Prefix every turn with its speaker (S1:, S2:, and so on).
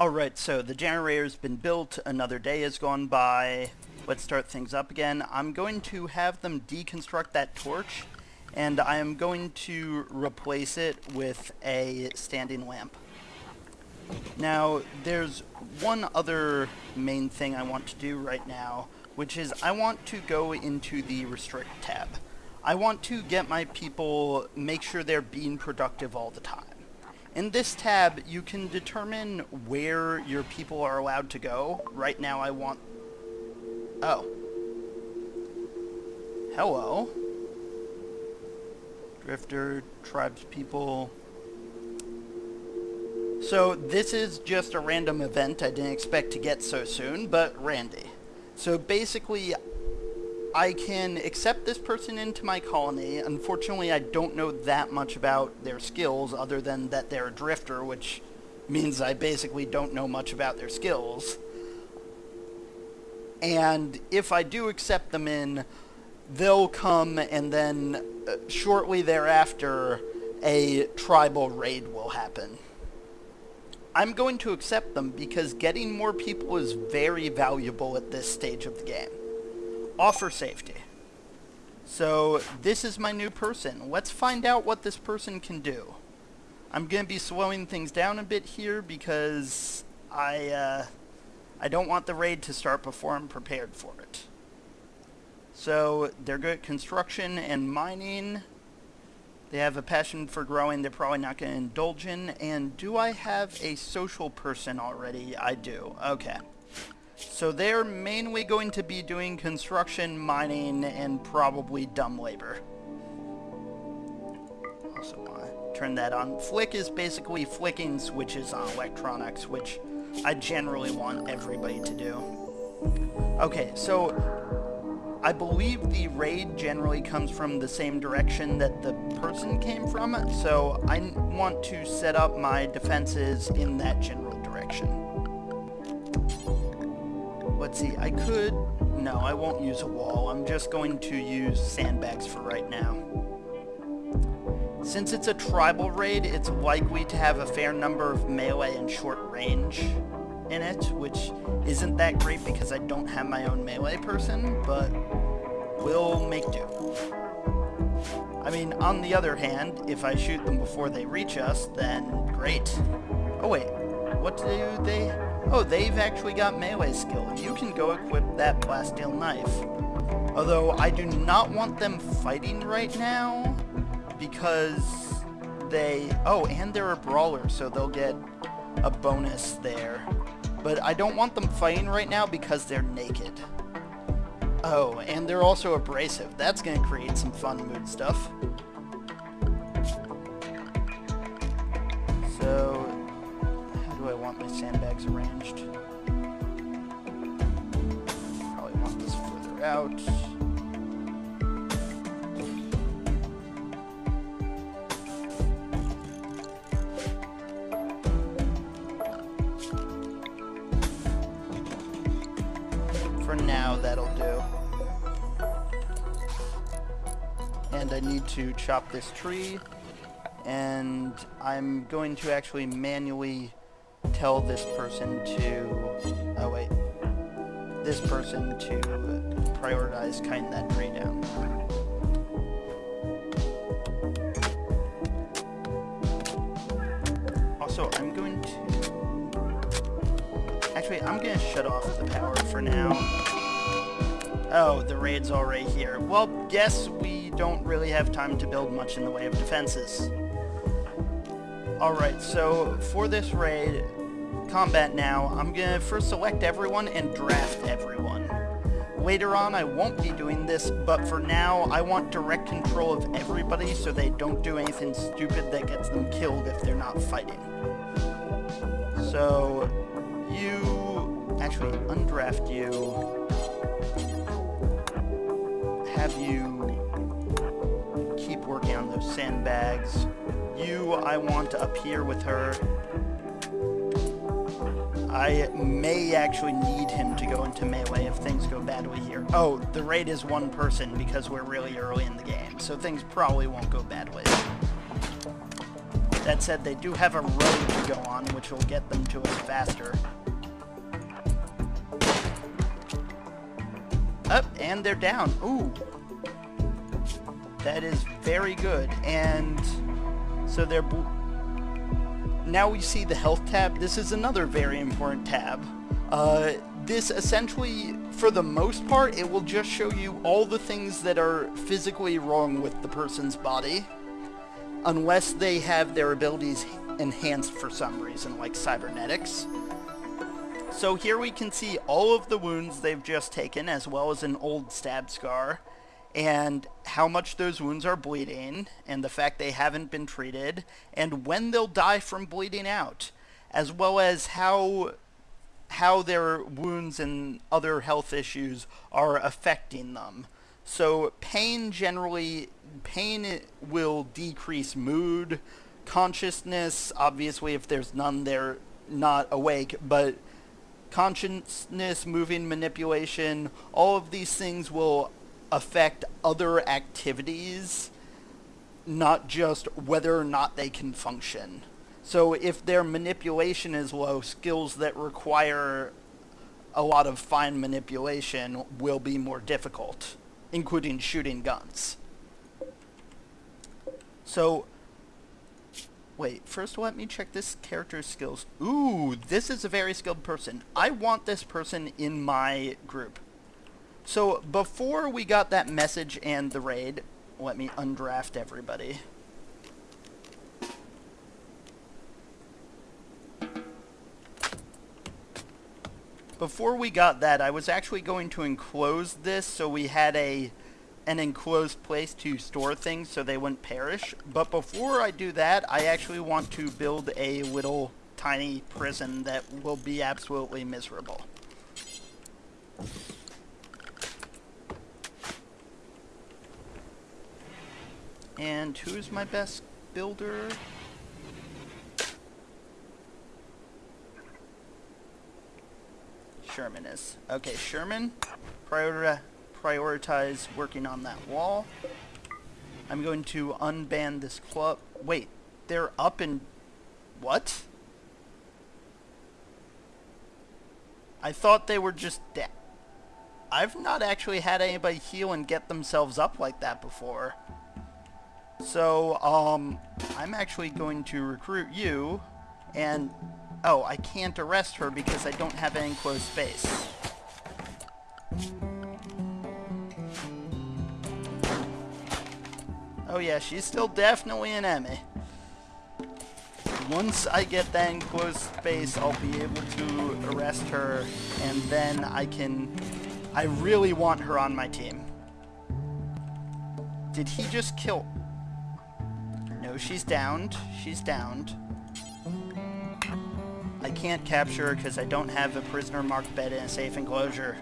S1: Alright, so the generator's been built, another day has gone by. Let's start things up again. I'm going to have them deconstruct that torch, and I am going to replace it with a standing lamp. Now, there's one other main thing I want to do right now, which is I want to go into the restrict tab. I want to get my people, make sure they're being productive all the time. In this tab, you can determine where your people are allowed to go. Right now I want... Oh. Hello. Drifter, tribes people... So this is just a random event I didn't expect to get so soon, but Randy. So basically, I can accept this person into my colony. Unfortunately, I don't know that much about their skills other than that they're a drifter, which means I basically don't know much about their skills. And if I do accept them in, they'll come and then uh, shortly thereafter a tribal raid will happen. I'm going to accept them because getting more people is very valuable at this stage of the game offer safety. So this is my new person. Let's find out what this person can do. I'm going to be slowing things down a bit here because I, uh, I don't want the raid to start before I'm prepared for it. So they're good at construction and mining. They have a passion for growing they're probably not going to indulge in. And do I have a social person already? I do. Okay. So they're mainly going to be doing construction, mining, and probably dumb labor. Also want to turn that on. Flick is basically flicking switches on electronics, which I generally want everybody to do. Okay, so I believe the raid generally comes from the same direction that the person came from, so I want to set up my defenses in that general direction. Let's see, I could... No, I won't use a wall. I'm just going to use sandbags for right now. Since it's a tribal raid, it's likely to have a fair number of melee and short range in it, which isn't that great because I don't have my own melee person, but we'll make do. I mean, on the other hand, if I shoot them before they reach us, then great. Oh wait, what do they... Oh, they've actually got melee skill. You can go equip that plasteel knife. Although, I do not want them fighting right now, because they... Oh, and they're a brawler, so they'll get a bonus there. But I don't want them fighting right now because they're naked. Oh, and they're also abrasive. That's going to create some fun mood stuff. My arranged. Probably want this further out. For now, that'll do. And I need to chop this tree and I'm going to actually manually tell this person to, oh wait, this person to prioritize cutting that tree down. Also, I'm going to, actually, I'm going to shut off the power for now. Oh, the raid's already here. Well, guess we don't really have time to build much in the way of defenses. Alright, so for this raid, combat now, I'm going to first select everyone and draft everyone. Later on, I won't be doing this, but for now, I want direct control of everybody so they don't do anything stupid that gets them killed if they're not fighting. So, you... Actually, undraft you. Have you keep working on those sandbags. You, I want to appear with her. I may actually need him to go into melee if things go badly here. Oh, the raid is one person because we're really early in the game, so things probably won't go badly. That said, they do have a road to go on, which will get them to us faster. Up, and they're down. Ooh. That is very good. And so they're... Now we see the health tab. This is another very important tab. Uh, this essentially, for the most part, it will just show you all the things that are physically wrong with the person's body. Unless they have their abilities enhanced for some reason, like cybernetics. So here we can see all of the wounds they've just taken, as well as an old stab scar, and how much those wounds are bleeding, and the fact they haven't been treated, and when they'll die from bleeding out, as well as how how their wounds and other health issues are affecting them. So pain generally, pain will decrease mood, consciousness, obviously if there's none they're not awake, but consciousness, moving, manipulation, all of these things will affect other activities, not just whether or not they can function. So if their manipulation is low, skills that require a lot of fine manipulation will be more difficult, including shooting guns. So Wait, first let me check this character's skills. Ooh, this is a very skilled person. I want this person in my group. So before we got that message and the raid, let me undraft everybody. Before we got that, I was actually going to enclose this so we had a an enclosed place to store things so they wouldn't perish. But before I do that, I actually want to build a little tiny prison that will be absolutely miserable. And who's my best builder? Sherman is. Okay, Sherman, prioritize prioritize working on that wall. I'm going to unban this club. Wait, they're up in... What? I thought they were just dead. I've not actually had anybody heal and get themselves up like that before. So, um, I'm actually going to recruit you, and... Oh, I can't arrest her because I don't have an enclosed space. Oh yeah, she's still definitely an Emmy. Once I get that enclosed space, I'll be able to arrest her, and then I can... I really want her on my team. Did he just kill... She's downed. She's downed. I can't capture her because I don't have a prisoner marked bed in a safe enclosure.